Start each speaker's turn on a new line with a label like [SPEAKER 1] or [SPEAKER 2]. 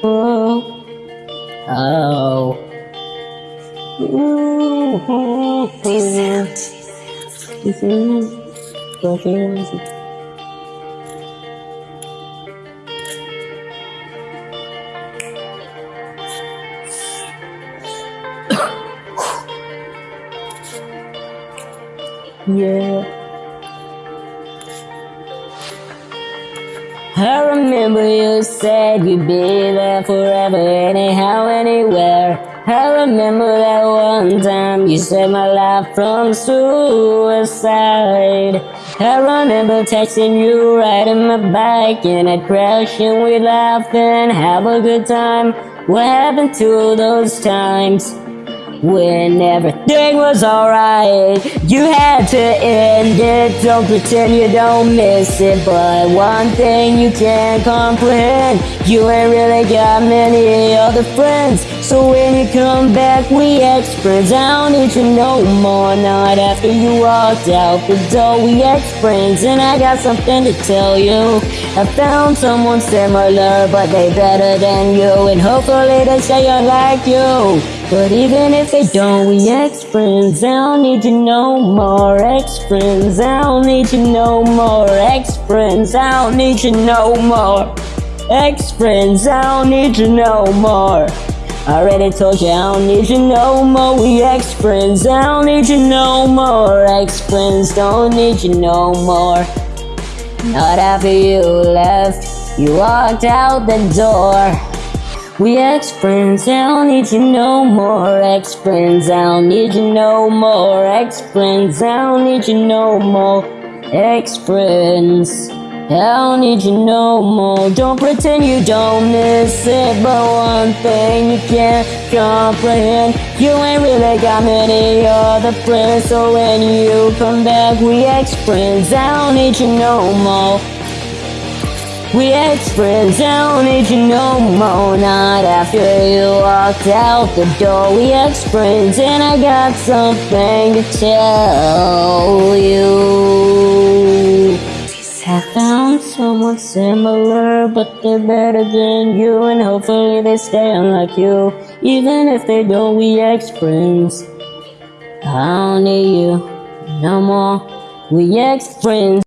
[SPEAKER 1] Oh. Oh. Is fucking Yeah. I remember you said you'd be there forever, anyhow, anywhere. I remember that one time you saved my life from suicide. I remember texting you, riding my bike, and I'd crash and we'd laugh and have a good time. What happened to those times? When everything was alright. You had to end it. Don't pretend you don't miss it. But one thing you can't comprehend You ain't really got many other friends. So when you come back we ex-friends I don't need you no more. Not after you walked out the door We ex-friends And I got something to tell you. I found someone similar But they better than you. And hopefully they stay like you but even if they don't, we ex-friends I don't need you no more Ex-friends I don't need you no more Ex-friends I don't need you no more Ex-friends I don't need you no more. I already told you I don't need you no more. We ex-friends I don't need you no more Ex-friends don't need you no more. Not after you left. You walked out the door we ex-friends, I don't need you no more. Ex-friends, I don't need you no more. Ex-friends, I don't need you no more. Ex-friends I don't need you no more. Don't pretend you don't miss it But one thing you can't comprehend. You ain't really got many other friends So when you come back, we ex-friends I don't need you no more we ex-friends, don't need you no more. Not after you walked out the door. We ex-friends, and I got something to tell you. I found someone similar But they're better than you And hopefully they stay unlike you. Even if they don't, we ex-friends I don't need you no more. We ex-friends